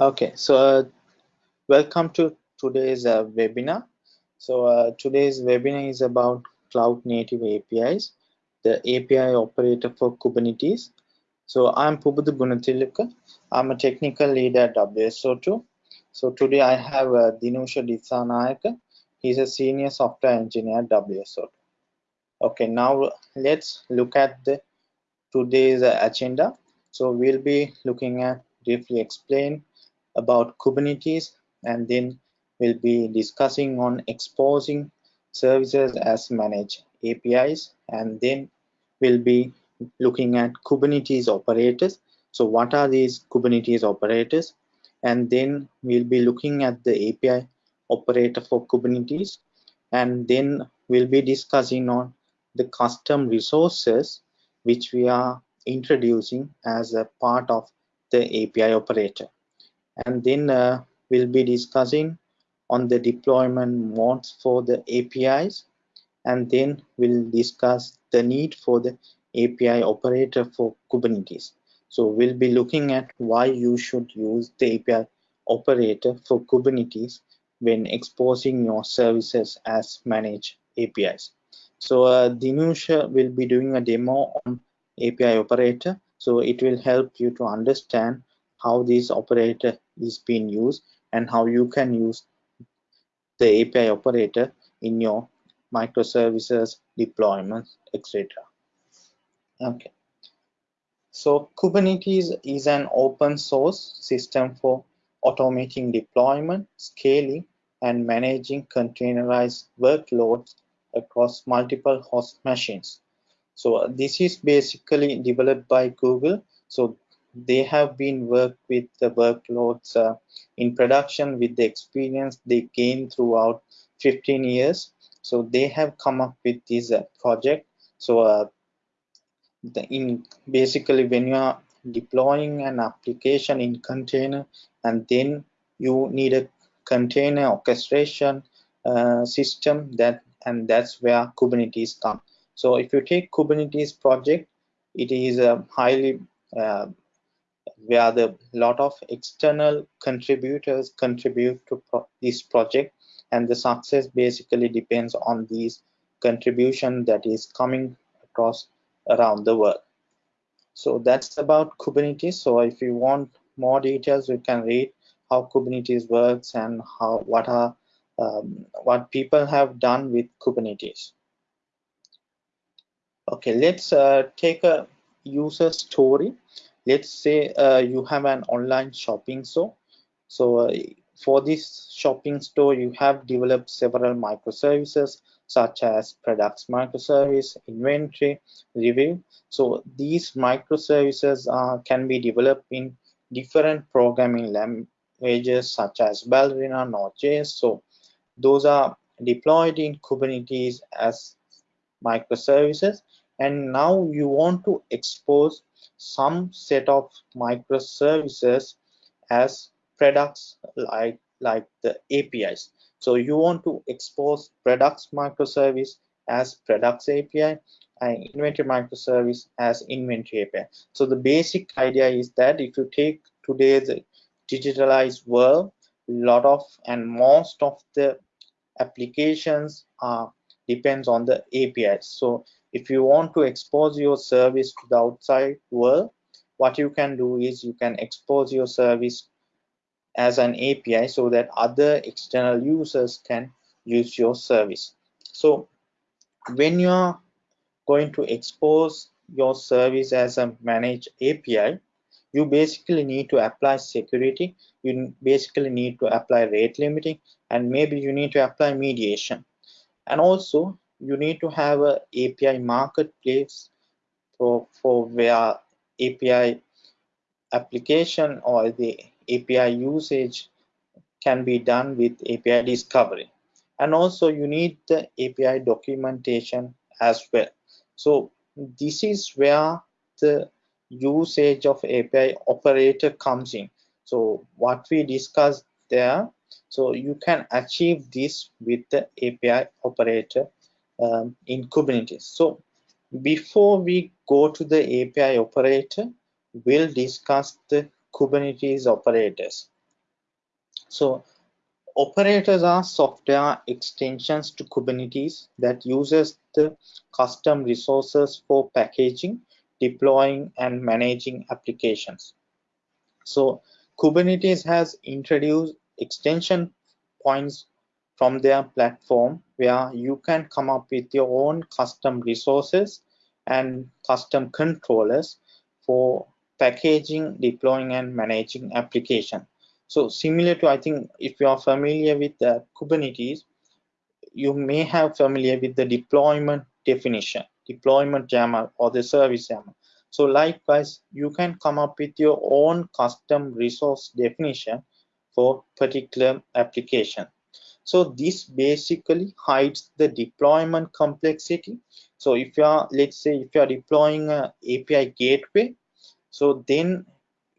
Okay, so uh, welcome to today's uh, webinar. So uh, today's webinar is about cloud native APIs, the API operator for Kubernetes. So I'm Pubudu Gunathilaka. I'm a technical lead at WSO2. So today I have uh, Dinusha Dissanayaka. He's a senior software engineer at WSO2. Okay, now let's look at the today's agenda. So we'll be looking at briefly explain about Kubernetes and then we'll be discussing on exposing services as managed APIs and then we'll be looking at Kubernetes operators. So what are these Kubernetes operators? And then we'll be looking at the API operator for Kubernetes and then we'll be discussing on the custom resources which we are introducing as a part of the API operator and then uh, we'll be discussing on the deployment modes for the APIs and then we'll discuss the need for the API operator for Kubernetes. So we'll be looking at why you should use the API operator for Kubernetes when exposing your services as managed APIs. So uh, Dinusha will be doing a demo on API operator. So it will help you to understand how this operator is being used and how you can use the API operator in your microservices deployments, etc. Okay. So Kubernetes is an open source system for automating deployment, scaling, and managing containerized workloads across multiple host machines. So this is basically developed by Google. So they have been worked with the workloads uh, in production with the experience they gained throughout 15 years. So they have come up with this uh, project. So uh, the, in basically when you are deploying an application in container and then you need a container orchestration uh, system that and that's where kubernetes come. So if you take kubernetes project it is a highly uh, where the lot of external contributors contribute to pro this project and the success basically depends on these contribution that is coming across around the world. So that's about kubernetes. So if you want more details you can read how kubernetes works and how what are um, what people have done with kubernetes. Okay let's uh, take a user story let's say uh, you have an online shopping store. So uh, for this shopping store you have developed several microservices such as products microservice inventory review. So these microservices can be developed in different programming languages such as ballerina node.js so those are deployed in kubernetes as microservices. And now you want to expose some set of microservices as products like like the apis so you want to expose products microservice as products api and inventory microservice as inventory api so the basic idea is that if you take today's digitalized world lot of and most of the applications are depends on the apis so if you want to expose your service to the outside world what you can do is you can expose your service as an API so that other external users can use your service. So when you are going to expose your service as a managed API you basically need to apply security you basically need to apply rate limiting and maybe you need to apply mediation. And also you need to have a API marketplace for, for where API application or the API usage can be done with API discovery. And also you need the API documentation as well. So this is where the usage of API operator comes in. So what we discussed there, so you can achieve this with the API operator um, in Kubernetes. So before we go to the API operator, we'll discuss the Kubernetes operators. So operators are software extensions to Kubernetes that uses the custom resources for packaging, deploying and managing applications. So Kubernetes has introduced extension points from their platform where you can come up with your own custom resources and custom controllers for packaging, deploying and managing application. So similar to, I think, if you are familiar with the Kubernetes, you may have familiar with the deployment definition, deployment YAML or the service YAML. So likewise, you can come up with your own custom resource definition for particular application. So this basically hides the deployment complexity. So if you are, let's say, if you are deploying a API gateway, so then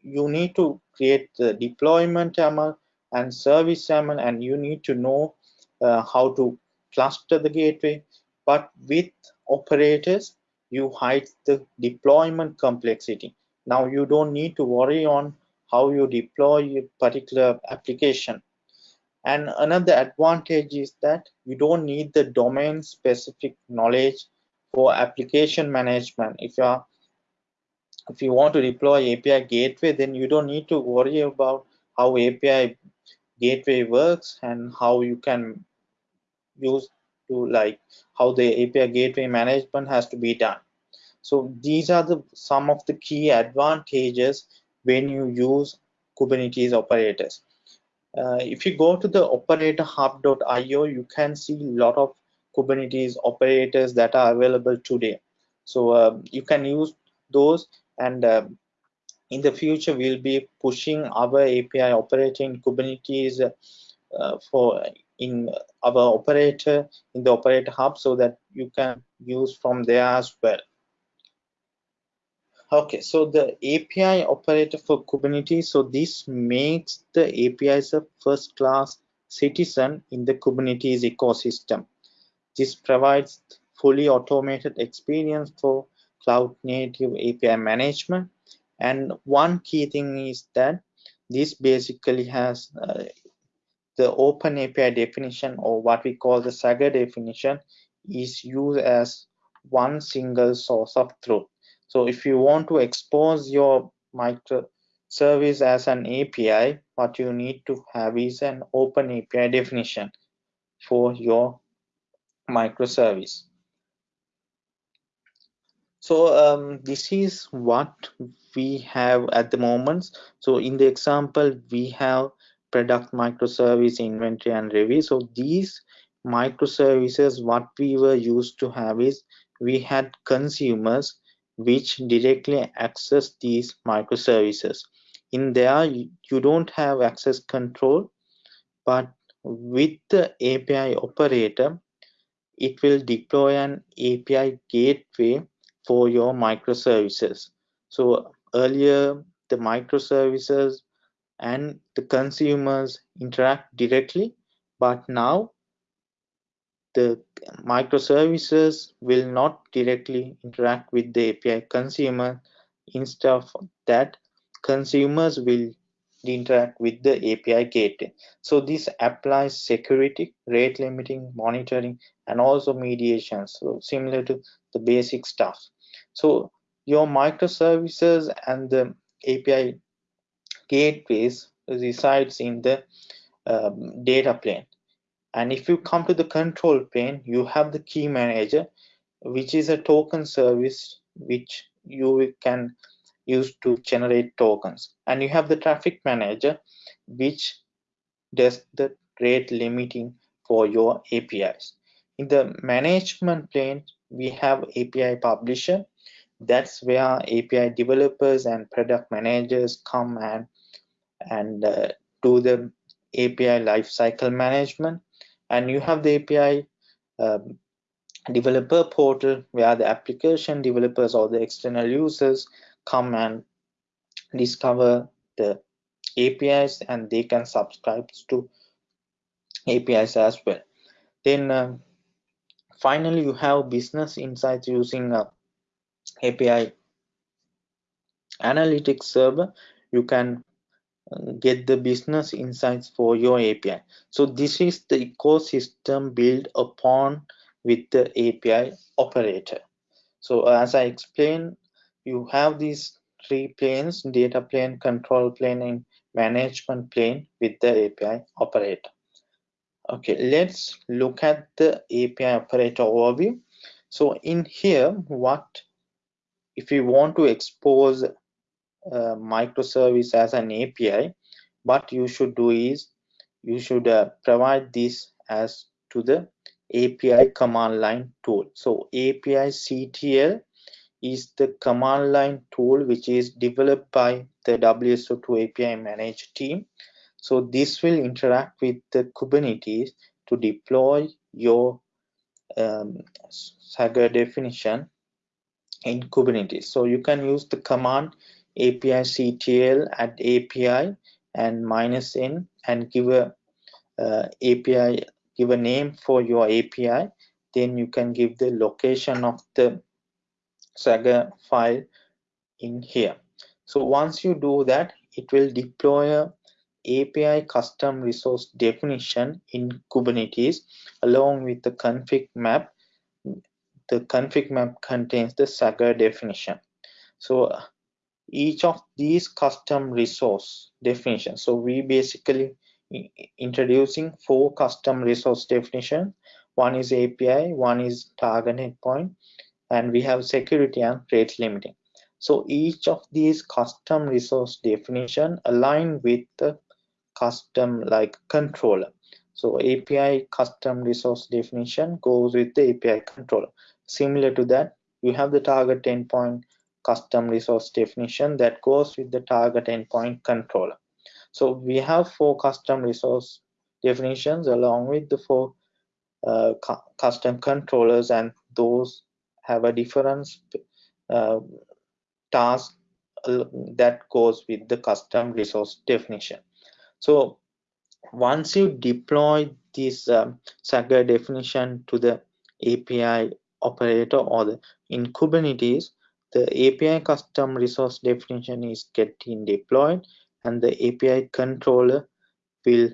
you need to create the deployment YAML and service YAML, and you need to know uh, how to cluster the gateway. But with operators, you hide the deployment complexity. Now you don't need to worry on how you deploy a particular application. And another advantage is that you don't need the domain specific knowledge for application management. If you are if you want to deploy API gateway, then you don't need to worry about how API gateway works and how you can use to like how the API gateway management has to be done. So these are the some of the key advantages when you use Kubernetes operators. Uh, if you go to the operatorhub.io, you can see a lot of Kubernetes operators that are available today. So uh, you can use those and uh, in the future we'll be pushing our API operating Kubernetes uh, for in our operator in the operator hub so that you can use from there as well. Okay, so the API operator for Kubernetes, so this makes the APIs a first class citizen in the Kubernetes ecosystem. This provides fully automated experience for cloud native API management. And one key thing is that this basically has uh, the open API definition or what we call the Swagger definition is used as one single source of truth. So if you want to expose your microservice as an API, what you need to have is an open API definition for your microservice. So um, this is what we have at the moment. So in the example, we have product microservice inventory and review. So these microservices, what we were used to have is we had consumers which directly access these microservices. In there, you don't have access control, but with the API operator, it will deploy an API gateway for your microservices. So earlier, the microservices and the consumers interact directly, but now the microservices will not directly interact with the API consumer. Instead of that, consumers will interact with the API gateway. So this applies security, rate limiting, monitoring, and also mediation. So similar to the basic stuff. So your microservices and the API gateways resides in the um, data plane and if you come to the control plane you have the key manager which is a token service which you can use to generate tokens. And you have the traffic manager which does the rate limiting for your apis in the management plane we have api publisher. That's where api developers and product managers come and and uh, do the api lifecycle management and you have the API um, developer portal where the application developers or the external users come and discover the APIs and they can subscribe to APIs as well. Then uh, finally you have business insights using uh, API analytics server. You can get the business insights for your API. So this is the ecosystem built upon with the API operator. So as I explained, you have these three planes, data plane, control plane, and management plane with the API operator. Okay, let's look at the API operator overview. So in here, what if you want to expose a microservice as an API, what you should do is you should uh, provide this as to the API command line tool. So API CTL is the command line tool which is developed by the WSO2 API managed team. So this will interact with the Kubernetes to deploy your um, Swagger definition in Kubernetes. So you can use the command API CTL at API and minus n and give a uh, API, give a name for your API. Then you can give the location of the Swagger file in here. So once you do that, it will deploy a API custom resource definition in Kubernetes along with the config map. The config map contains the Swagger definition. So each of these custom resource definitions. So we basically introducing four custom resource definition. One is API, one is target endpoint, and we have security and rate limiting. So each of these custom resource definition align with the custom like controller. So API custom resource definition goes with the API controller. Similar to that, you have the target endpoint custom resource definition that goes with the target endpoint controller. So we have four custom resource definitions along with the four uh, cu custom controllers and those have a different uh, task uh, that goes with the custom resource definition. So once you deploy this um, Swagger definition to the API operator or the, in Kubernetes, the API custom resource definition is getting deployed and the API controller will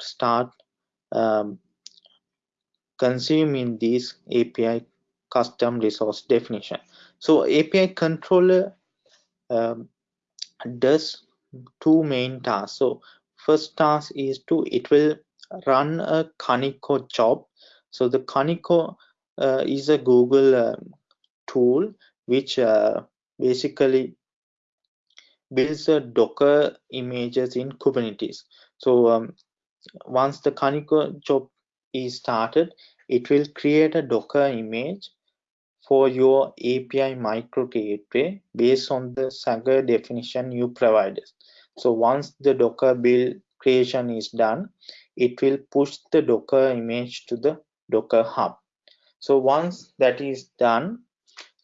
start um, consuming these API custom resource definition. So API controller um, does two main tasks. So first task is to it will run a Kaniko job. So the Kaniko uh, is a Google uh, tool which uh, basically builds a Docker images in Kubernetes. So um, once the Kaniko job is started, it will create a Docker image for your API micro gateway based on the Swagger definition you provided. So once the Docker build creation is done, it will push the Docker image to the Docker Hub. So once that is done,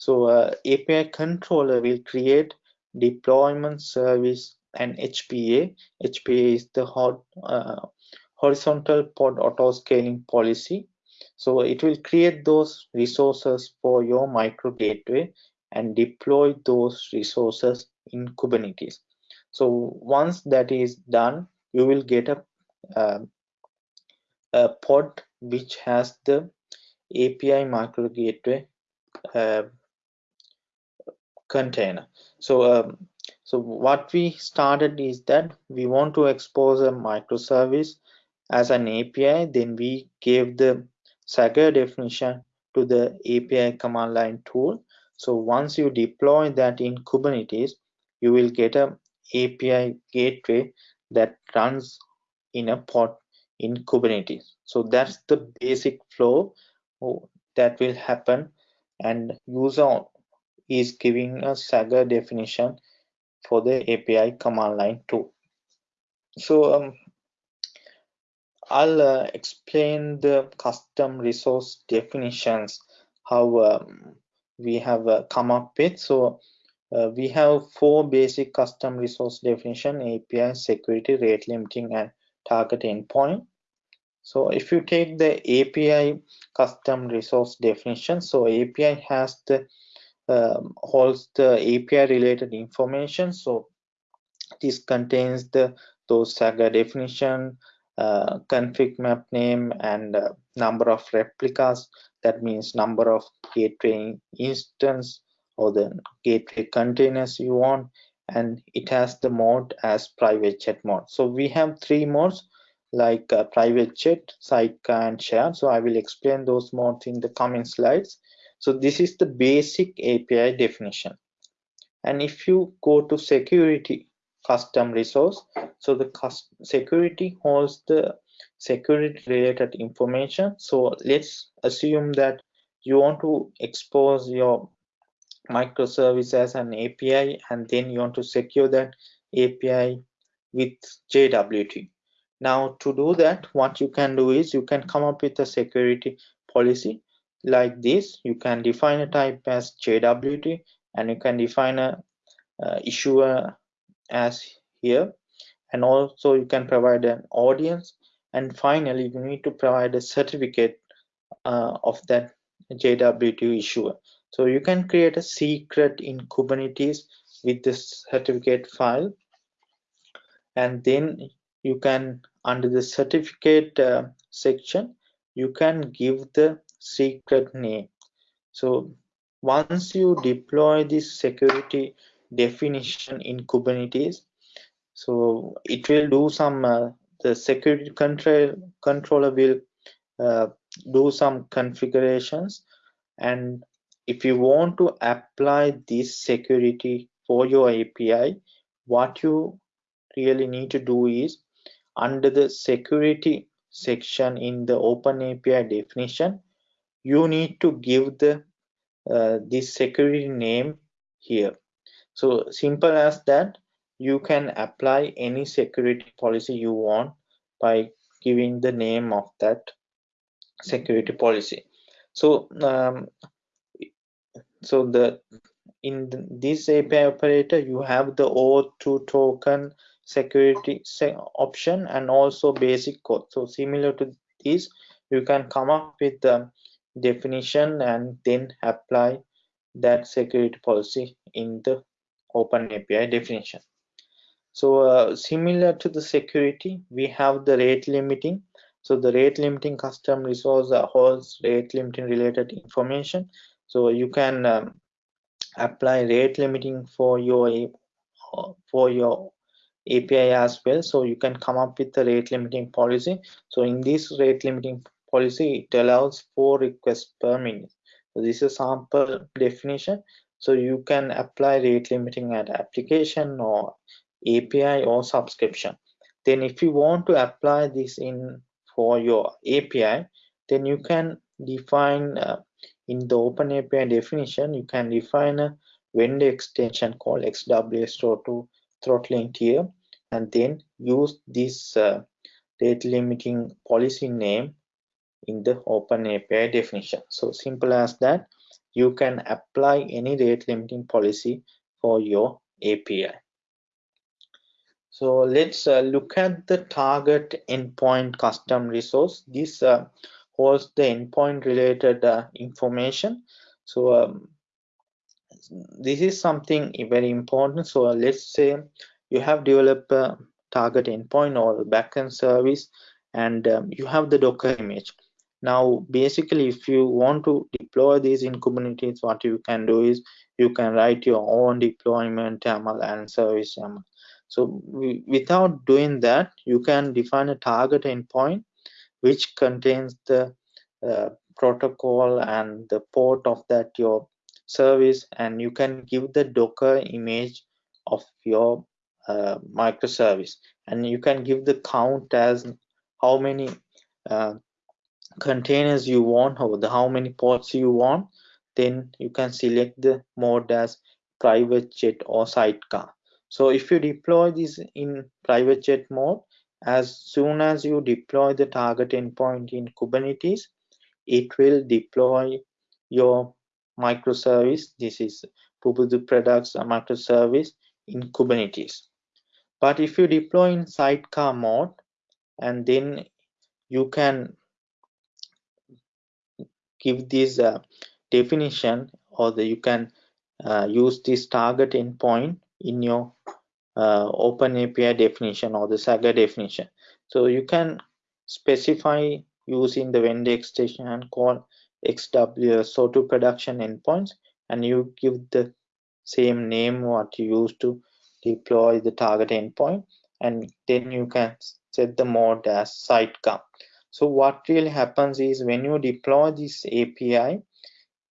so uh, API controller will create deployment service and HPA. HPA is the hot, uh, horizontal pod auto scaling policy so it will create those resources for your micro gateway and deploy those resources in Kubernetes. So once that is done, you will get a, uh, a pod which has the API micro gateway uh, container. So um, so what we started is that we want to expose a microservice as an API. Then we gave the Swagger definition to the API command line tool. So once you deploy that in Kubernetes, you will get a API gateway that runs in a pod in Kubernetes. So that's the basic flow that will happen and user is giving a Swagger definition for the API command line too. So um, I'll uh, explain the custom resource definitions, how um, we have uh, come up with. So uh, we have four basic custom resource definition, API, security, rate limiting, and target endpoint. So if you take the API custom resource definition, so API has the um, holds the API related information. So this contains the those Swagger definition, uh, config map name, and uh, number of replicas. That means number of gateway instance or the gateway containers you want, and it has the mode as private jet mode. So we have three modes like uh, private jet, sidecar, and share. So I will explain those modes in the coming slides. So this is the basic API definition. And if you go to security custom resource, so the security holds the security related information. So let's assume that you want to expose your microservice as an API and then you want to secure that API with JWT. Now to do that, what you can do is you can come up with a security policy like this you can define a type as JWT and you can define a uh, issuer as here. And also you can provide an audience. And finally you need to provide a certificate uh, of that JWT issuer. So you can create a secret in Kubernetes with this certificate file. And then you can under the certificate uh, section you can give the secret name. So once you deploy this security definition in kubernetes so it will do some uh, the security control controller will uh, do some configurations. And if you want to apply this security for your api what you really need to do is under the security section in the open api definition you need to give the uh, this security name here. So simple as that you can apply any security policy you want by giving the name of that security policy. So um, so the in this API operator you have the OAuth2 token security option and also basic code. So similar to this you can come up with the definition and then apply that security policy in the open api definition. So uh, similar to the security we have the rate limiting. So the rate limiting custom resource holds rate limiting related information. So you can um, apply rate limiting for your for your API as well. So you can come up with the rate limiting policy. So in this rate limiting policy it allows four requests per minute. So this is a sample definition. So you can apply rate limiting at application or API or subscription. Then if you want to apply this in for your API then you can define uh, in the open API definition you can define a vendor extension called X-WSO2 throttling tier and then use this uh, rate limiting policy name in the open API definition. So simple as that, you can apply any rate limiting policy for your API. So let's uh, look at the target endpoint custom resource. This uh, holds the endpoint related uh, information. So um, this is something very important. So let's say you have developed a target endpoint or backend service and um, you have the docker image now basically if you want to deploy these in kubernetes what you can do is you can write your own deployment YAML and service YAML. So we, without doing that you can define a target endpoint which contains the uh, protocol and the port of that your service and you can give the docker image of your uh, microservice. And you can give the count as how many uh, containers you want or the how many ports you want then you can select the mode as private jet or sidecar. So if you deploy this in private jet mode as soon as you deploy the target endpoint in kubernetes it will deploy your microservice. This is Ubuntu products a microservice in kubernetes. But if you deploy in sidecar mode and then you can give this uh, definition or the, you can uh, use this target endpoint in your uh, Open API definition or the Swagger definition. So you can specify using the vendor extension and call X-WSO2 production endpoints and you give the same name what you use to deploy the target endpoint and then you can set the mode as sidecar. So what really happens is when you deploy this API,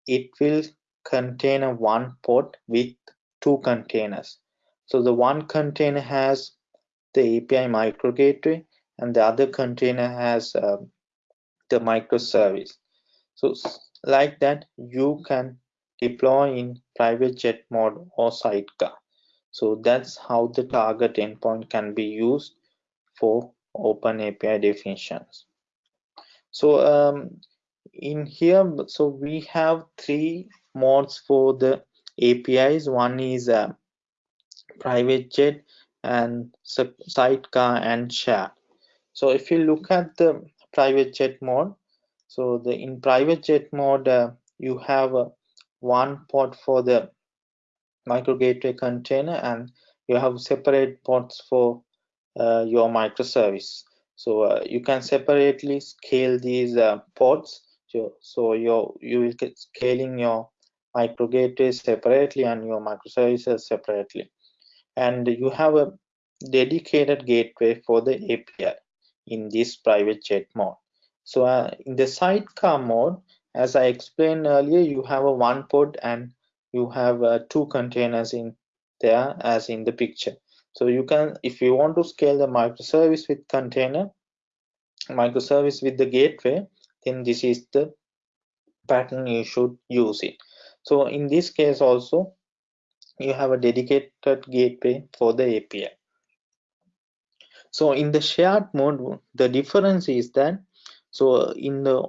it will contain a one port with two containers. So the one container has the API micro gateway and the other container has uh, the microservice. So like that, you can deploy in private jet mode or sidecar. So that's how the target endpoint can be used for open API definitions. So um, in here, so we have three modes for the APIs. One is uh, private jet and sidecar and share so if you look at the private jet mode so the in private jet mode uh, you have uh, one port for the micro gateway container and you have separate ports for uh, your microservice so uh, you can separately scale these uh, ports so, so you you will get scaling your micro gateway separately and your microservices separately and you have a dedicated gateway for the API in this private jet mode. So uh, in the sidecar mode, as I explained earlier, you have a one pod and you have uh, two containers in there as in the picture. So you can, if you want to scale the microservice with container, microservice with the gateway, then this is the pattern you should use it. So in this case also, you have a dedicated gateway for the API. So in the shared mode, the difference is that so in the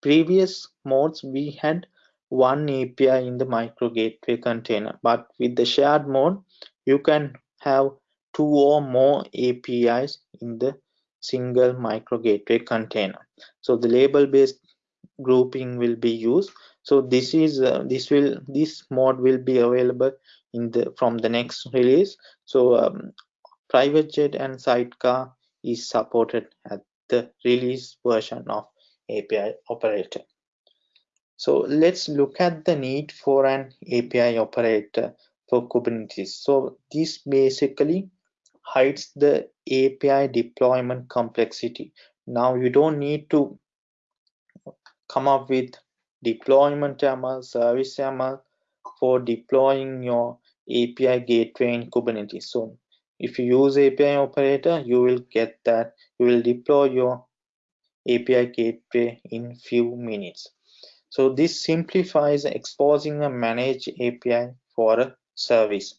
previous modes we had one API in the micro gateway container, but with the shared mode you can have two or more APIs in the single micro gateway container. So the label based grouping will be used. So this is uh, this will this mode will be available in the from the next release. So um, private jet and sidecar is supported at the release version of API operator. So let's look at the need for an API operator for Kubernetes. So this basically hides the API deployment complexity. Now you don't need to come up with deployment YAML, service YAML for deploying your API gateway in Kubernetes. So if you use API operator, you will get that you will deploy your API gateway in few minutes. So this simplifies exposing a managed API for a service.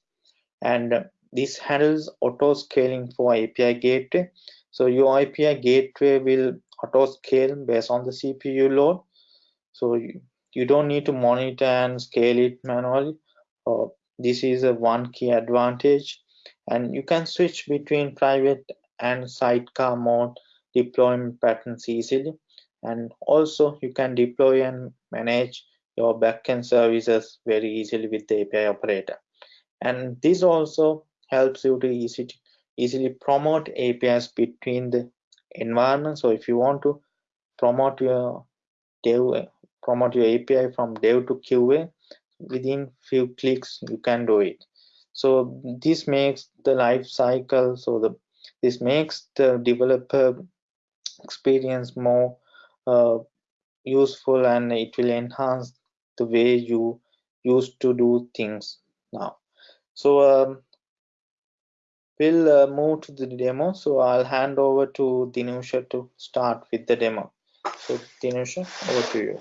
And this handles auto scaling for API gateway. So your API gateway will auto scale based on the CPU load. So you, you don't need to monitor and scale it manually. Uh, this is a one key advantage and you can switch between private and sidecar mode deployment patterns easily and also you can deploy and manage your backend services very easily with the API operator and this also helps you to easy to easily promote APIs between the environment. So if you want to promote your dev promote your API from dev to QA within few clicks you can do it. So this makes the life cycle so the this makes the developer experience more uh, useful and it will enhance the way you used to do things now so um, we'll uh, move to the demo so i'll hand over to dinusha to start with the demo so dinusha over to you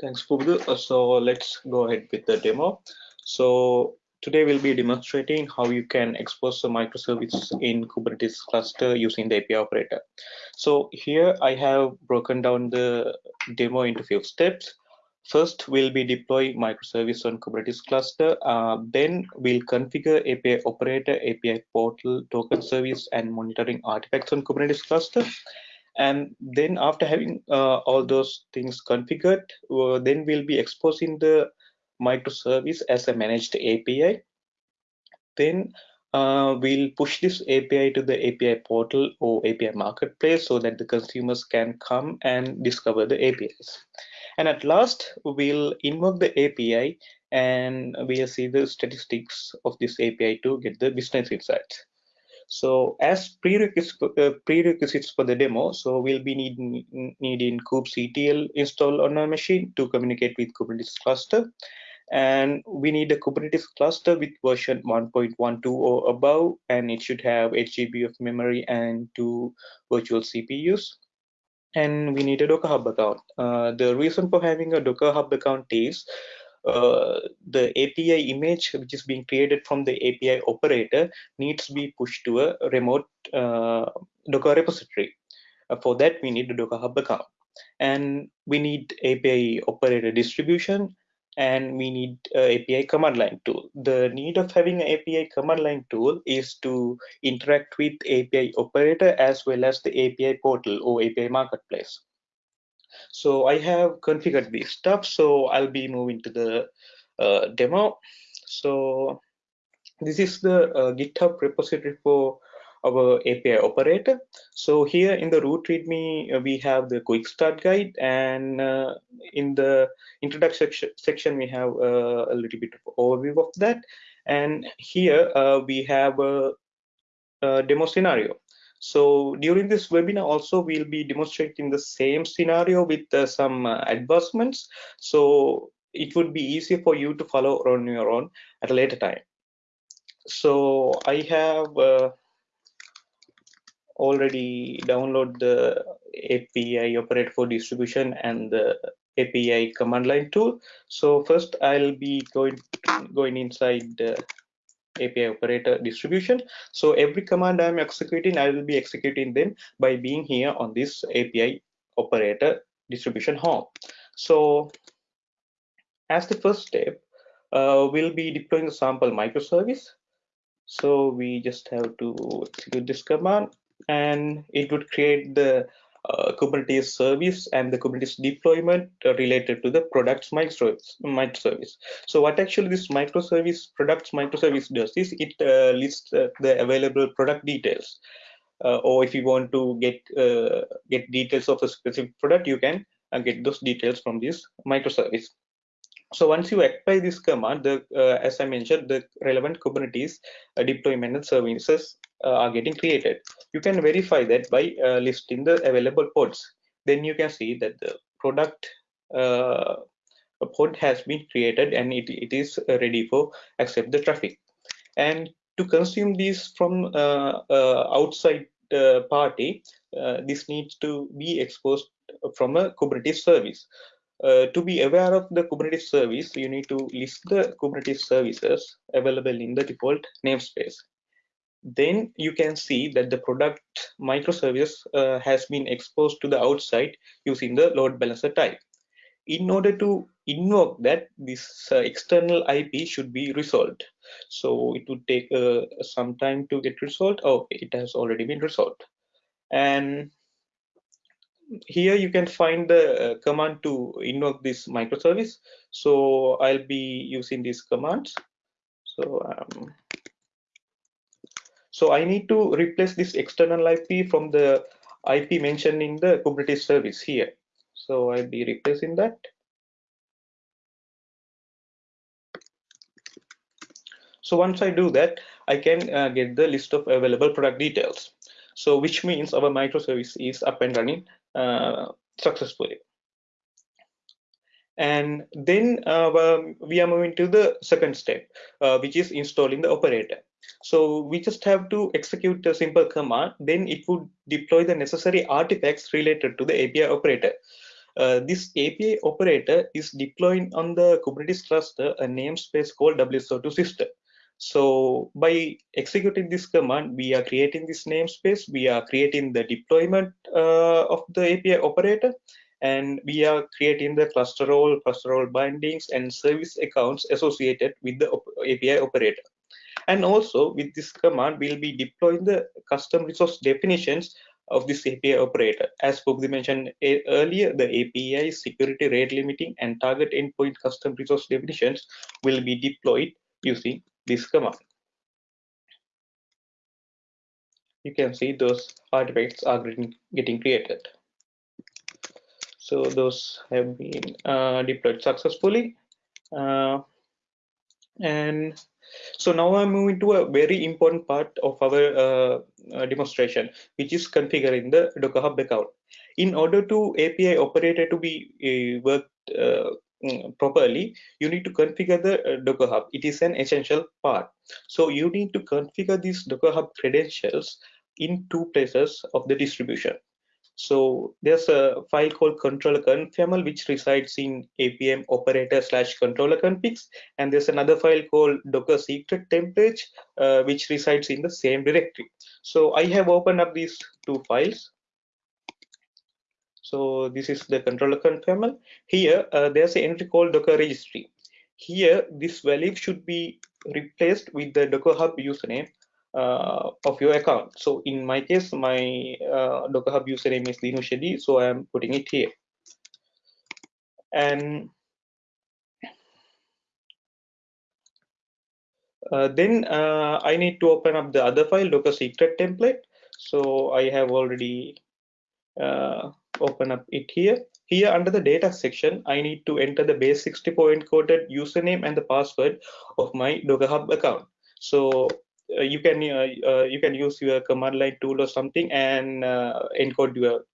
thanks Pubudu. Uh, so let's go ahead with the demo so Today we'll be demonstrating how you can expose a microservice in Kubernetes cluster using the API operator. So here I have broken down the demo into few steps. First, we'll be deploy microservice on Kubernetes cluster. Uh, then we'll configure API operator, API portal, token service, and monitoring artifacts on Kubernetes cluster. And then after having uh, all those things configured, uh, then we'll be exposing the microservice as a managed API. Then uh, we'll push this API to the API portal or API marketplace so that the consumers can come and discover the APIs. And at last, we'll invoke the API and we'll see the statistics of this API to get the business insights. So as prerequisites, uh, prerequisites for the demo, so we'll be needing, needing kubectl installed on our machine to communicate with Kubernetes cluster. And we need a Kubernetes cluster with version 1.12 or above, and it should have 8 GB of memory and two virtual CPUs. And we need a Docker Hub account. Uh, the reason for having a Docker Hub account is uh, the API image which is being created from the API operator needs to be pushed to a remote uh, Docker repository. Uh, for that, we need a Docker Hub account. And we need API operator distribution and we need API command line tool. The need of having an API command line tool is to interact with API operator as well as the API portal or API marketplace. So I have configured this stuff. So I'll be moving to the uh, demo. So this is the uh, GitHub repository for our API operator. So here in the root README, uh, we have the quick start guide, and uh, in the introduction section, we have uh, a little bit of overview of that. And here uh, we have a, a demo scenario. So during this webinar also we'll be demonstrating the same scenario with uh, some uh, advancements. So it would be easier for you to follow on your own at a later time. So I have uh, already download the API operator for distribution and the API command line tool. So first I'll be going going inside the API operator distribution. So every command I'm executing, I will be executing them by being here on this API operator distribution home. So as the first step, uh, we'll be deploying the sample microservice. So we just have to execute this command and it would create the uh, Kubernetes service and the Kubernetes deployment related to the products microservice. microservice. So what actually this microservice products microservice does is it uh, lists uh, the available product details. Uh, or if you want to get uh, get details of a specific product, you can uh, get those details from this microservice. So once you apply this command, the, as I mentioned, the relevant Kubernetes deployment and services are getting created. You can verify that by uh, listing the available pods. Then you can see that the product uh, pod has been created and it, it is ready for accept the traffic. And to consume these from outside party, this needs to be exposed from a Kubernetes service. Uh, to be aware of the Kubernetes service, you need to list the Kubernetes services available in the default namespace then you can see that the product microservice uh, has been exposed to the outside using the load balancer type. In order to invoke that, this uh, external IP should be resolved. So it would take uh, some time to get resolved. Oh, it has already been resolved. And here you can find the uh, command to invoke this microservice. So I'll be using these commands. So um, so I need to replace this external IP from the IP mentioned in the Kubernetes service here. So I'll be replacing that. So once I do that, I can uh, get the list of available product details. So which means our microservice is up and running uh, successfully. And then uh, we are moving to the second step, uh, which is installing the operator. So we just have to execute a simple command, then it would deploy the necessary artifacts related to the API operator. Uh, this API operator is deploying on the Kubernetes cluster a namespace called WSO2 system. So by executing this command, we are creating this namespace, we are creating the deployment uh, of the API operator, and we are creating the cluster role, cluster role bindings, and service accounts associated with the op API operator. And also with this command, we'll be deploying the custom resource definitions of this API operator. As Pubudu mentioned earlier, the API security rate limiting and target endpoint custom resource definitions will be deployed using this command. you can see those artifacts are getting, getting created. So those have been uh, deployed successfully. Uh, and so now I'm moving to a very important part of our uh, uh, demonstration, which is configuring the Docker Hub account. In order to API operator to be uh, worked uh, mm, properly, you need to configure the uh, Docker Hub. It is an essential part. So you need to configure these Docker Hub credentials in two places of the distribution. So there's a file called controller confaml which resides in api operator slash controller configs, and there's another file called docker secret template uh, which resides in the same directory. So I have opened up these two files. So this is the controller confaml. Here uh, there's an entry called docker registry. Here this value should be replaced with the docker hub username uh, of your account. So in my case, my uh, Docker Hub username is Dinu Shedi, so I am putting it here. And uh, then uh, I need to open up the other file, Docker secret template. So I have already uh, open up it here. Here under the data section, I need to enter the base 64 encoded username and the password of my Docker Hub account. So you can uh, uh, you can use your command line tool or something and encode your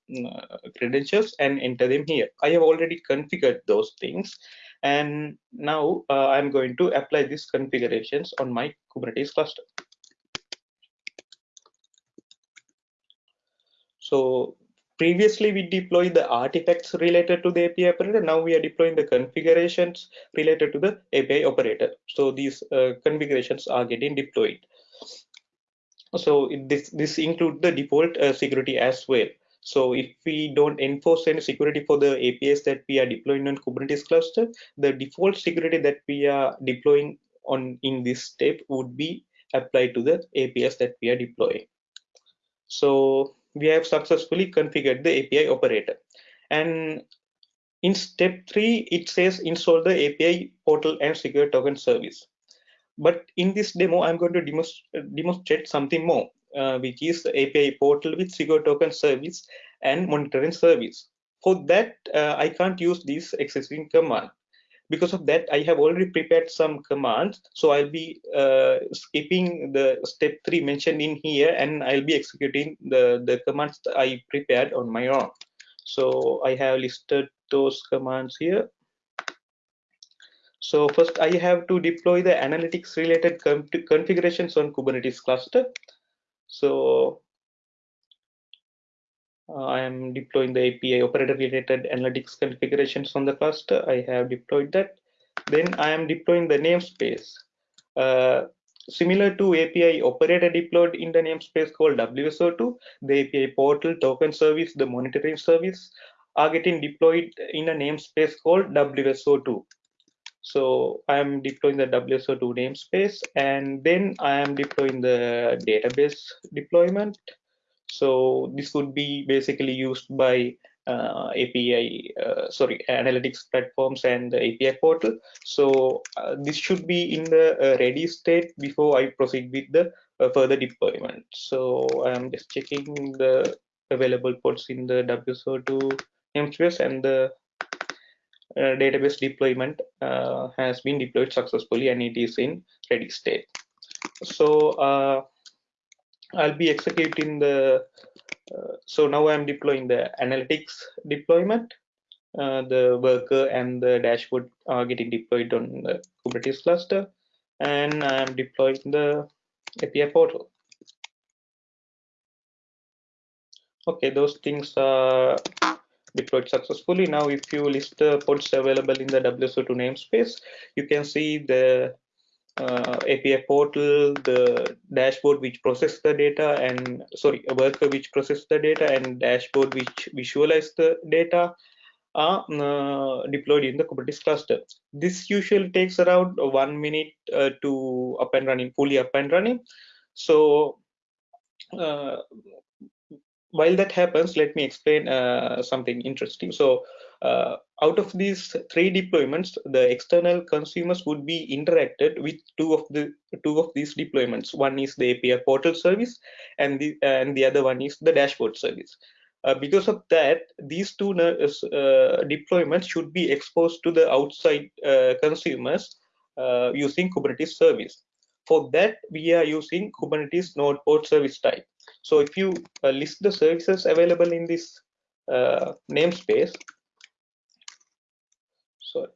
credentials and enter them here. I have already configured those things and now uh, I'm going to apply these configurations on my Kubernetes cluster. So previously we deployed the artifacts related to the API operator. Now we are deploying the configurations related to the API operator. So these uh, configurations are getting deployed so this this include the default uh, security as well. So if we don't enforce any security for the apis that we are deploying on kubernetes cluster the default security that we are deploying on in this step would be applied to the apis that we are deploying. So we have successfully configured the api operator. And in step three it says install the api portal and secure token service but in this demo, I'm going to demonstrate something more, uh, which is the API portal with secure token service and monitoring service. For that, uh, I can't use this existing command. Because of that, I have already prepared some commands. So I'll be uh, skipping the step three mentioned in here, and I'll be executing the, the commands I prepared on my own. So I have listed those commands here. So first I have to deploy the analytics related configurations on Kubernetes cluster. So uh, I am deploying the API operator related analytics configurations on the cluster. I have deployed that. Then I am deploying the namespace. Uh, similar to API operator deployed in the namespace called WSO2, the API portal token service, the monitoring service are getting deployed in a namespace called WSO2. So I am deploying the WSO2 namespace and then I am deploying the database deployment. So this would be basically used by uh, API, uh, sorry, analytics platforms and the API portal. So uh, this should be in the uh, ready state before I proceed with the uh, further deployment. So I'm just checking the available pods in the WSO2 namespace and the uh, database deployment uh, has been deployed successfully and it is in ready state. So uh, I'll be executing the, so now I'm deploying the analytics deployment. the worker and the dashboard are getting deployed on the Kubernetes cluster and I'm deploying the API portal. Okay, those things are deployed successfully. Now, if you list the pods available in the WSO2 namespace, you can see the uh, API portal, the dashboard which process the data, and sorry, a worker which process the data, and dashboard which visualize the data are uh, deployed in the Kubernetes cluster. This usually takes around one minute uh, to up and running, fully up and running. So uh, while that happens, let me explain uh, something interesting. So uh, out of these three deployments, the external consumers would be interacted with two of the two of these deployments. One is the API portal service, and the and the other one is the dashboard service. Uh, because of that, these two uh, deployments should be exposed to the outside uh, consumers uh, using Kubernetes service. For that, we are using Kubernetes node port service type. So if you uh, list the services available in this uh, namespace, sorry,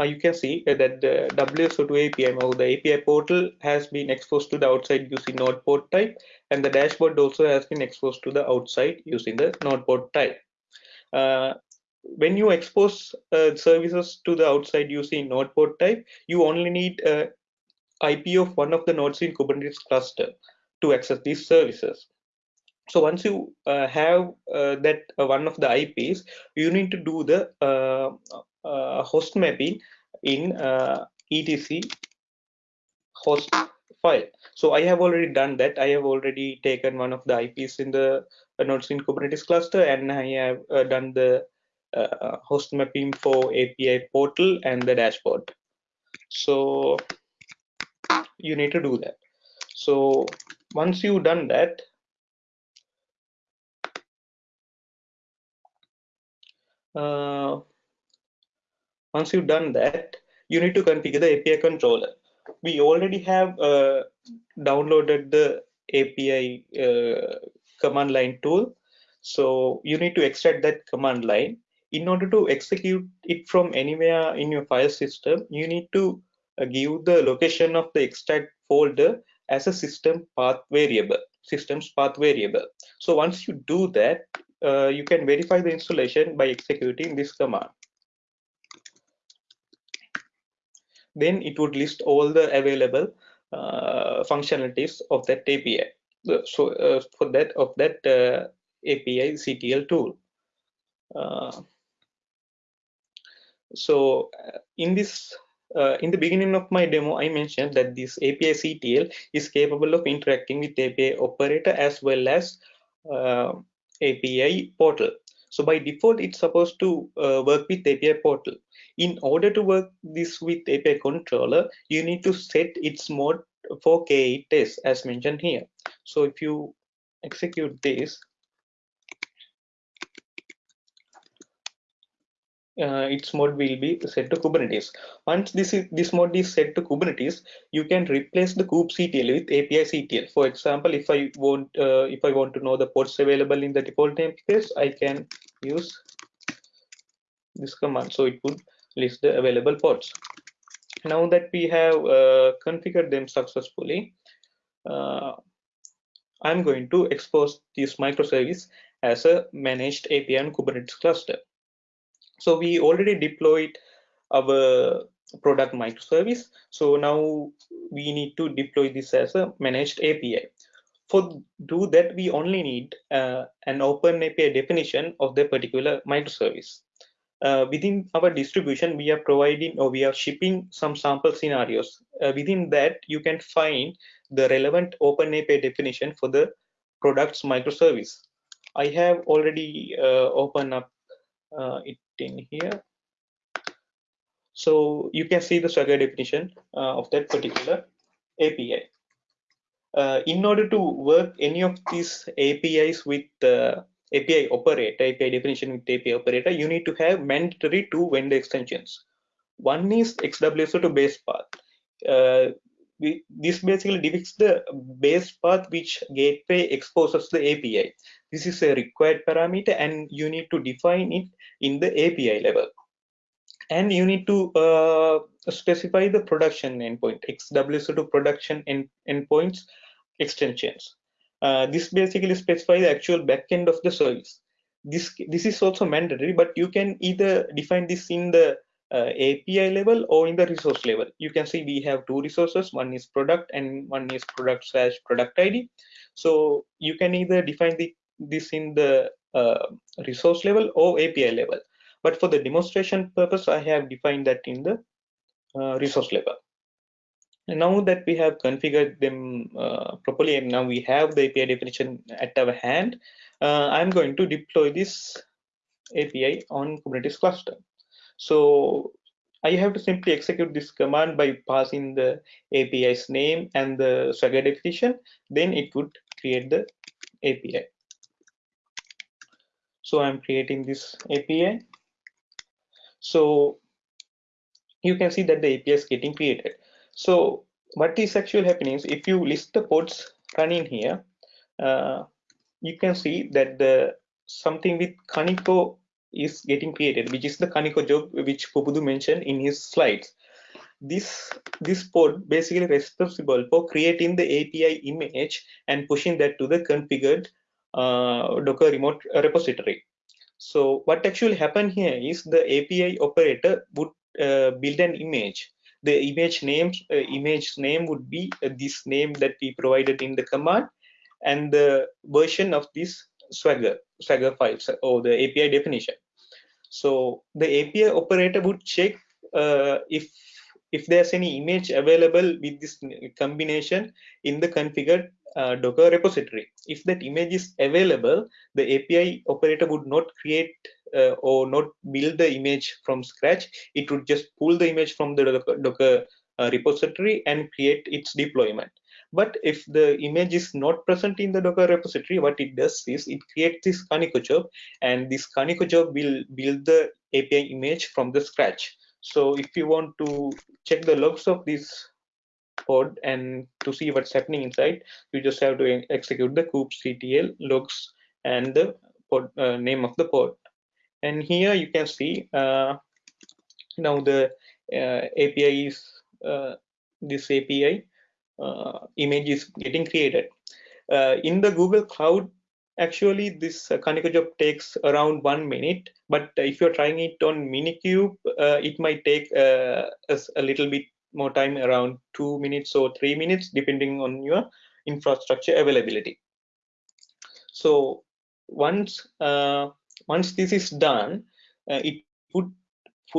uh, you can see that the WSO2 API or the API portal has been exposed to the outside using node port type, and the dashboard also has been exposed to the outside using the node port type. Uh, when you expose uh, services to the outside using node port type, you only need uh, IP of one of the nodes in Kubernetes cluster to access these services. So once you uh, have uh, that uh, one of the IPs, you need to do the uh, uh, host mapping in uh, etc host file. So I have already done that. I have already taken one of the IPs in the nodes in Kubernetes cluster, and I have done the host mapping for API portal and the dashboard. So you need to do that. So once you've done that uh, once you've done that you need to configure the API controller. We already have uh, downloaded the API uh, command line tool. So you need to extract that command line. In order to execute it from anywhere in your file system you need to give the location of the extract folder as a system path variable systems path variable. So once you do that uh, you can verify the installation by executing this command. Then it would list all the available uh, functionalities of that API so uh, for that of that uh, API CTL tool. Uh, so in this uh, in the beginning of my demo, I mentioned that this API CTL is capable of interacting with API operator as well as uh, API portal. So by default, it's supposed to uh, work with API portal. In order to work this with API controller, you need to set its mode for K8 test as mentioned here. So if you execute this, uh, its mode will be set to Kubernetes. Once this is, this mode is set to Kubernetes, you can replace the kubectl with API CTL. For example, if I want uh, if I want to know the pods available in the default namespace, I can use this command. So it would list the available pods. Now that we have uh, configured them successfully, uh, I'm going to expose this microservice as a managed API on Kubernetes cluster. So we already deployed our product microservice. So now we need to deploy this as a managed API. For do that, we only need uh, an open API definition of the particular microservice. Uh, within our distribution, we are providing or we are shipping some sample scenarios. Uh, within that, you can find the relevant open API definition for the product's microservice. I have already uh, opened up uh, it in here. So you can see the Swagger definition uh, of that particular API. Uh, in order to work any of these APIs with API operator, API definition with API operator, you need to have mandatory two vendor extensions. One is X-WSO2 base path. We, this basically depicts the base path which gateway exposes the API. This is a required parameter and you need to define it in the API level. And you need to uh, specify the production endpoint, X-WSO2 production end, endpoints extensions. Uh, this basically specifies the actual backend of the service. This, this is also mandatory, but you can either define this in the uh, API level or in the resource level. You can see we have two resources. One is product and one is product slash product ID. So you can either define the, this in the uh, resource level or API level. But for the demonstration purpose, I have defined that in the uh, resource level. now that we have configured them uh, properly and now we have the API definition at our hand, uh, I'm going to deploy this API on Kubernetes cluster. So I have to simply execute this command by passing the API's name and the Swagger definition, then it would create the API. So I'm creating this API. So you can see that the API is getting created. So what is actually happening is if you list the pods running here, uh, you can see that the something with Kaniko is getting created, which is the Kaniko job which Pubudu mentioned in his slides. This this pod basically responsible for creating the API image and pushing that to the configured uh, Docker remote repository. So what actually happened here is the API operator would uh, build an image the image names uh, image name would be this name that we provided in the command and the version of this swagger swagger files or the api definition so the api operator would check uh, if if there's any image available with this combination in the configured uh, Docker repository. If that image is available, the API operator would not create uh, or not build the image from scratch. It would just pull the image from the Docker, Docker uh, repository and create its deployment. But if the image is not present in the Docker repository, what it does is it creates this Kaniko job, and this Kaniko job will build the API image from the scratch. So if you want to check the logs of this pod and to see what's happening inside you just have to execute the kubectl logs and the pod, uh, name of the pod and here you can see uh, now the uh, API is uh, this API image is getting created. Uh, in the Google Cloud actually this uh, Kaniko job takes around one minute but if you're trying it on minikube uh, it might take uh, a, a, little bit more time around two minutes or three minutes depending on your infrastructure availability. So once uh, once this is done uh, it would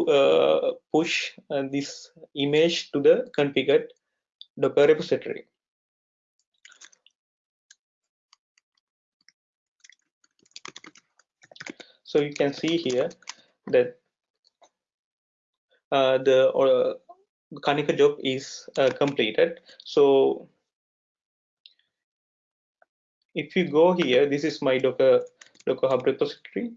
uh, push uh, this image to the configured docker repository so you can see here that uh, the uh, Kaniko job is uh, completed. So if you go here, this is my Docker Docker Hub repository.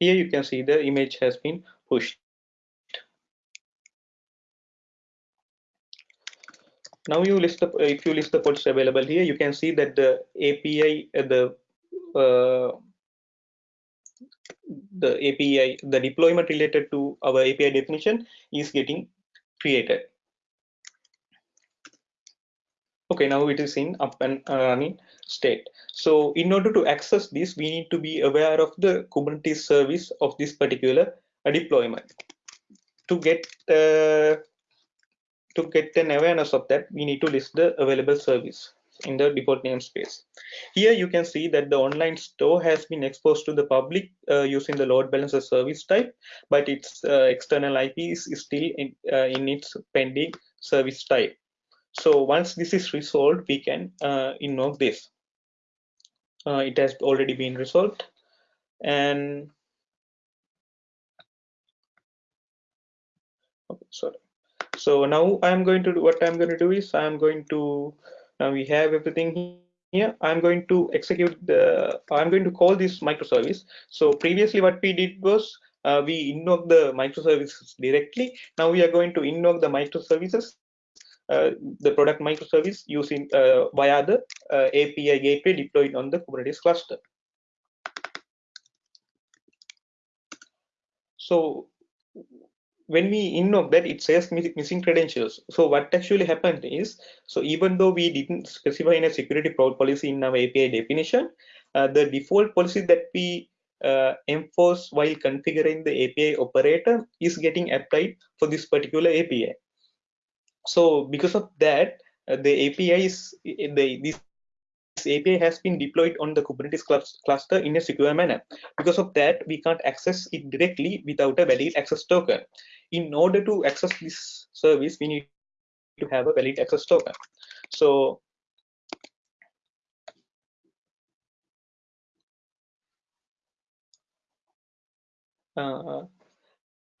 Here you can see the image has been pushed. now you list the if you list the pods available here you can see that the api uh, the uh, the api the deployment related to our api definition is getting created okay now it is in up and running state so in order to access this we need to be aware of the kubernetes service of this particular uh, deployment to get uh, to get an awareness of that, we need to list the available service in the default namespace. Here you can see that the online store has been exposed to the public uh, using the load balancer service type, but its uh, external IP is, still in, uh, in, its pending service type. So once this is resolved, we can uh, invoke this. Uh, it has already been resolved. And okay, sorry. So now i'm going to do what i'm going to do is i'm going to now we have everything here. I'm going to execute the i'm going to call this microservice. So previously what we did was uh, we invoke the microservices directly. Now we are going to invoke the microservices the product microservice using uh, via the uh, API gateway deployed on the Kubernetes cluster. So when we invoke that it says missing credentials so what actually happened is so even though we didn't specify in a security policy in our api definition uh, the default policy that we uh, enforce while configuring the api operator is getting applied for this particular api so because of that uh, the API is the this API has been deployed on the Kubernetes cluster in a secure manner. Because of that, we can't access it directly without a valid access token. In order to access this service, we need to have a valid access token. So uh,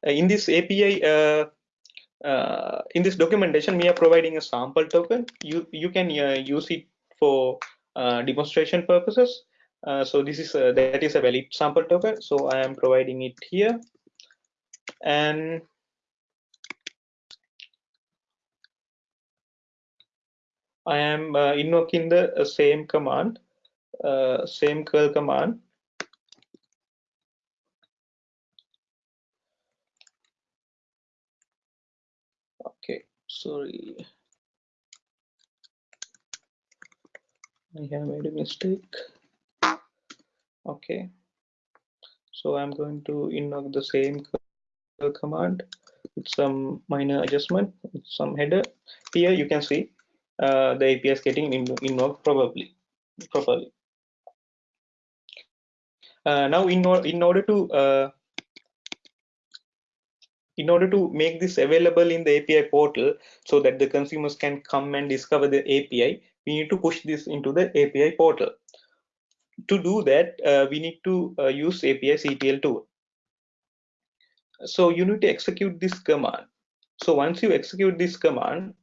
in this API, uh, uh, in this documentation, we are providing a sample token. You you can uh, use it for uh, demonstration purposes. Uh, so this is a, that is a valid sample token. So I am providing it here, and I am uh, invoking the uh, same command, same curl command. Okay, sorry. I have made a mistake. Okay, so I'm going to invoke the same command with some minor adjustment, with some header. Here you can see uh, the API is getting invoked probably properly. Uh, now, in, in order to uh, in order to make this available in the API portal so that the consumers can come and discover the API, we need to push this into the API portal. To do that, uh, we need to uh, use API CTL tool. So you need to execute this command. So once you execute this command,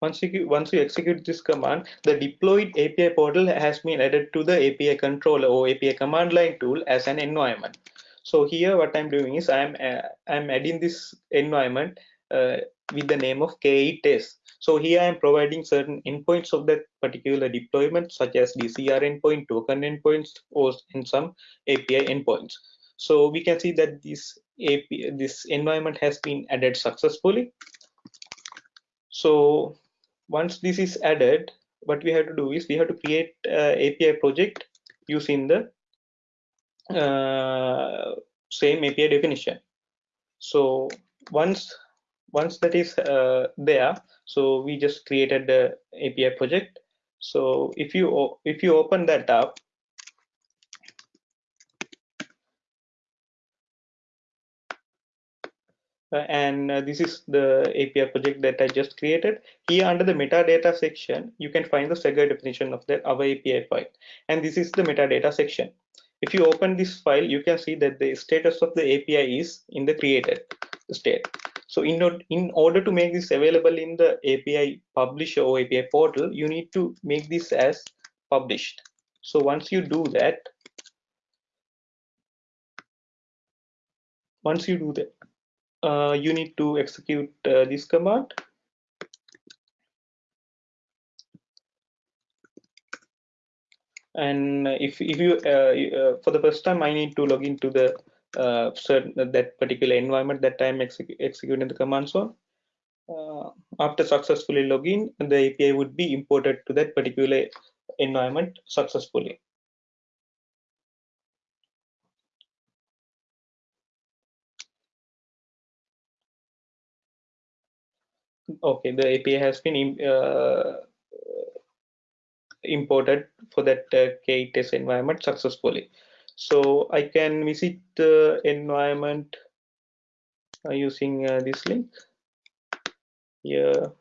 once you once you execute this command the deployed api portal has been added to the api controller or api command line tool as an environment. So here what i'm doing is i'm uh, i'm adding this environment uh, with the name of k8 test so here i'm providing certain endpoints of that particular deployment such as dcr endpoint token endpoints or in some api endpoints. So we can see that this API, this environment has been added successfully. So once this is added what we have to do is we have to create api project using the uh, same api definition. So once once that is uh, there so we just created the api project. So if you if you open that up and uh, this is the API project that I just created. Here under the metadata section, you can find the Swagger definition of the our API file. And this is the metadata section. If you open this file, you can see that the status of the API is in the created state. So in, in order to make this available in the API publisher or API portal, you need to make this as published. So once you do that, once you do that, uh, you need to execute uh, this command. And if, if you uh, uh, for the first time I need to log into the uh, certain that particular environment that I'm exec executing the command on. Uh, after successfully login the API would be imported to that particular environment successfully okay the api has been uh, imported for that uh, k test environment successfully. So i can visit the environment uh, using uh, this link. Here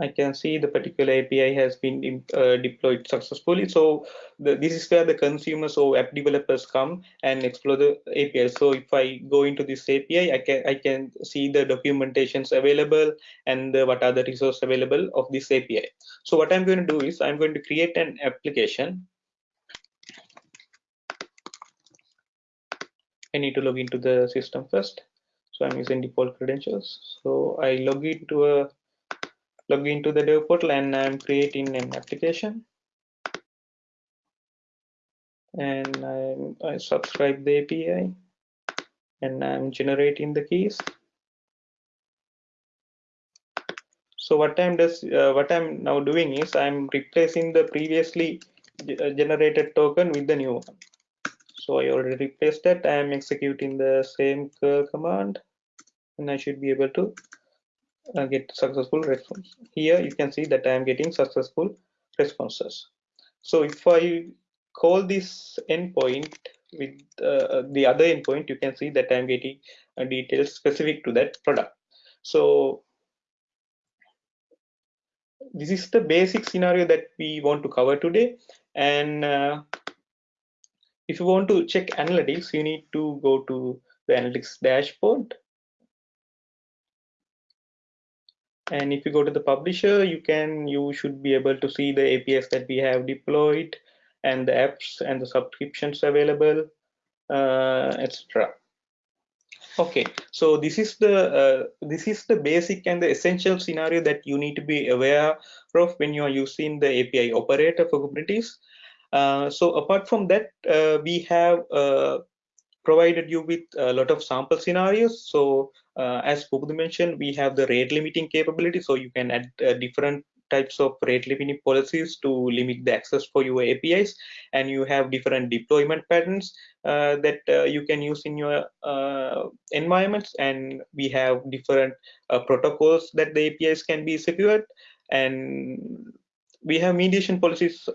I can see the particular API has been uh, deployed successfully. So the, this is where the consumers or app developers come and explore the API. So if I go into this API, I can I can see the documentations available and the, what are the resources available of this API. So what I'm going to do is I'm going to create an application. I need to log into the system first. So I'm using default credentials. So I log into a log into the dev portal and I'm creating an application and I, I subscribe the API and I'm generating the keys. So what I'm uh, what I'm now doing is I'm replacing the previously uh, generated token with the new one. So I already replaced that. I am executing the same command and I should be able to uh, get successful response. Here you can see that I am getting successful responses. So if I call this endpoint with uh, the other endpoint, you can see that I'm getting uh, details specific to that product. So this is the basic scenario that we want to cover today. And uh, if you want to check analytics, you need to go to the analytics dashboard. And if you go to the publisher, you can you should be able to see the APIs that we have deployed and the apps and the subscriptions available, uh, etc. Okay, so this is the uh, this is the basic and the essential scenario that you need to be aware of when you are using the API operator for Kubernetes. Uh, so apart from that, uh, we have uh, provided you with a lot of sample scenarios. So uh, as Pubudu mentioned, we have the rate limiting capability. So you can add uh, different types of rate limiting policies to limit the access for your APIs. And you have different deployment patterns uh, that uh, you can use in your uh, environments. And we have different uh, protocols that the APIs can be secured. And we have mediation policies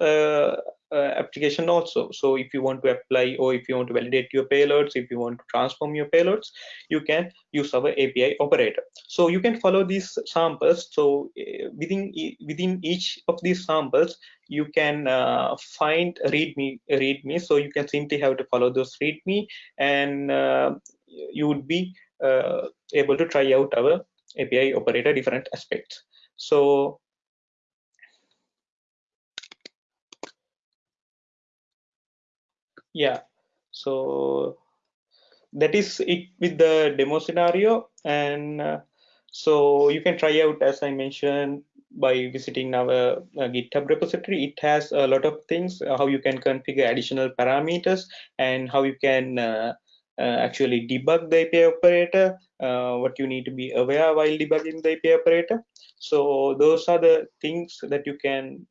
application also. So if you want to apply or if you want to validate your payloads, if you want to transform your payloads, you can use our API operator. So you can follow these samples. So uh, within within each of these samples, you can uh, find README README. So you can simply have to follow those README, and uh, you would be uh, able to try out our API operator different aspects. So yeah. So that is it with the demo scenario and uh, so you can try out as i mentioned by visiting our uh, github repository. It has a lot of things uh, how you can configure additional parameters and how you can uh, uh, actually debug the api operator uh, what you need to be aware while debugging the api operator. So those are the things that you can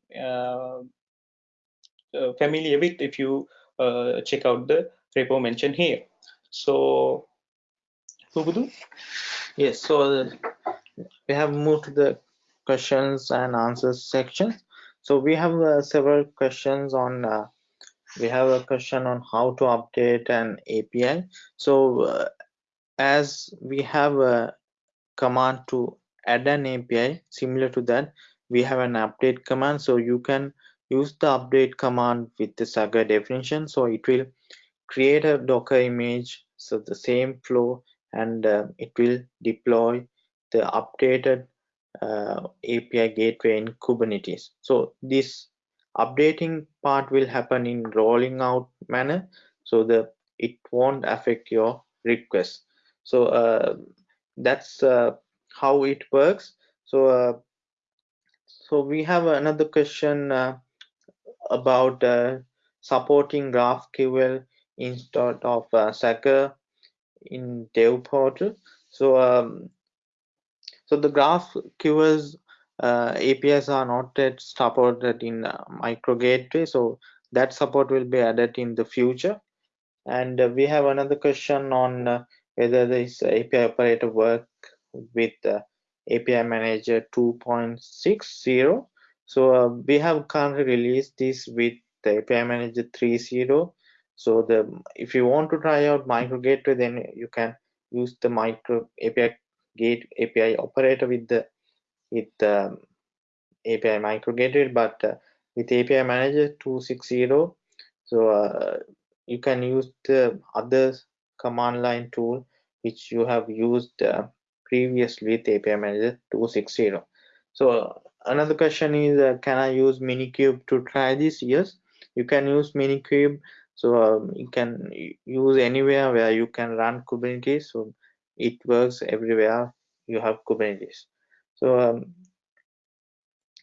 familiar with if you uh, check out the repo mentioned here. So, Pubudu? Yes, so we have moved to the questions and answers section. So we have uh, several questions on, uh, we have a question on how to update an API. So uh, as we have a command to add an API, similar to that, we have an update command. So you can use the update command with the Swagger definition. So it will create a Docker image, so the same flow, and uh, it will deploy the updated uh, API gateway in Kubernetes. So this updating part will happen in rolling out manner, so the it won't affect your request. So uh, that's uh, how it works. So uh, so we have another question uh, about uh, supporting GraphQL instead of uh, Swagger in Dev Portal. So, um, so the GraphQL's uh, APIs are not yet supported in uh, Micro Gateway, so that support will be added in the future. And uh, we have another question on uh, whether this API operator work with uh, API Manager 2.60 so uh, we have currently released this with the API Manager 3.0. So the if you want to try out Micro Gateway, then you can use the Micro API Gate API operator with the with the um, API Micro Gateway, but uh, with API Manager 2.60, so uh, you can use the other command line tool which you have used uh, previously with API Manager 2.60. So another question is uh, can i use minikube to try this? Yes you can use minikube so um, you can use anywhere where you can run kubernetes. So it works everywhere you have kubernetes. So um,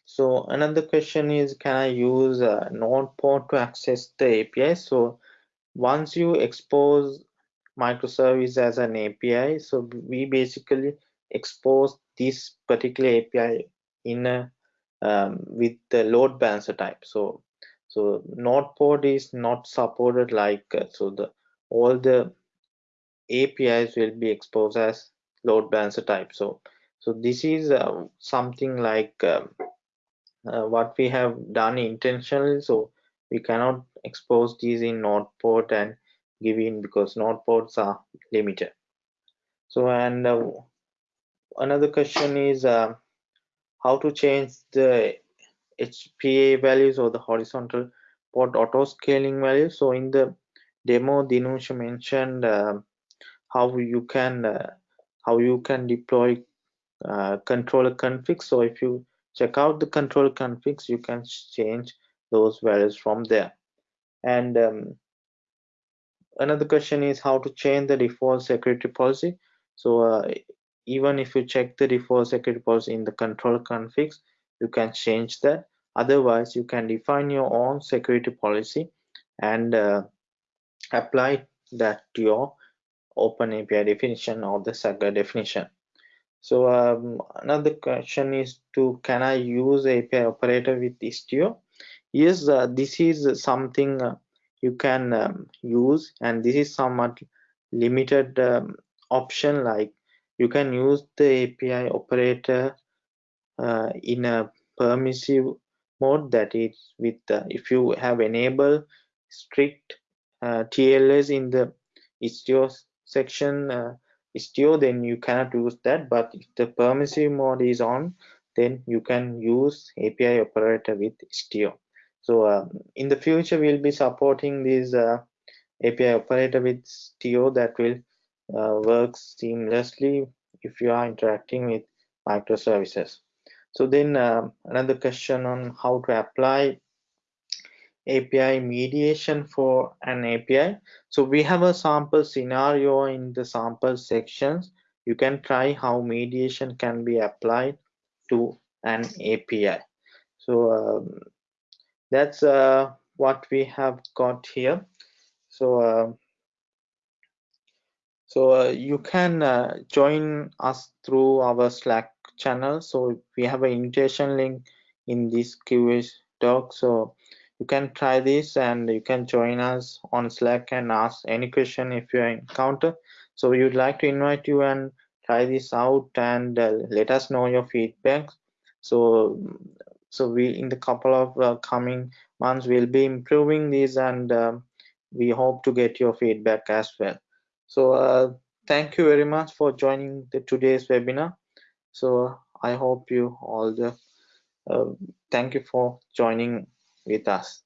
so another question is can i use a node port to access the api so once you expose microservice as an api so we basically expose this particular api in a, um, with the load balancer type. So so node port is not supported like uh, so the all the apis will be exposed as load balancer type. So so this is uh, something like um, uh, what we have done intentionally. So we cannot expose these in node port and give in because node ports are limited. So and uh, another question is uh, how to change the HPA values or the horizontal pod auto scaling values. So in the demo Dinush mentioned uh, how you can uh, how you can deploy uh, controller configs so if you check out the controller configs you can change those values from there. And um, another question is how to change the default security policy. So uh, even if you check the default security policy in the control configs you can change that otherwise you can define your own security policy and uh, apply that to your open API definition or the Swagger definition. So um, another question is to can I use API operator with Istio? Yes, uh, this is something uh, you can um, use and this is somewhat limited um, option like you can use the API operator uh, in a permissive mode that is with uh, if you have enabled strict uh, TLS in the Istio section uh, Istio, then you cannot use that. But if the permissive mode is on, then you can use API operator with Istio. So uh, in the future, we'll be supporting this uh, API operator with Istio that will uh, work seamlessly if you are interacting with microservices. So then uh, another question on how to apply API mediation for an API. So we have a sample scenario in the sample sections. You can try how mediation can be applied to an API. So um, that's uh, what we have got here. So uh, so uh, you can uh, join us through our Slack channel. So we have an invitation link in this QA doc. So you can try this and you can join us on slack and ask any question if you encounter so we would like to invite you and try this out and uh, let us know your feedback so so we in the couple of uh, coming months we'll be improving these and uh, we hope to get your feedback as well so uh, thank you very much for joining the today's webinar so i hope you all the uh, thank you for joining with us.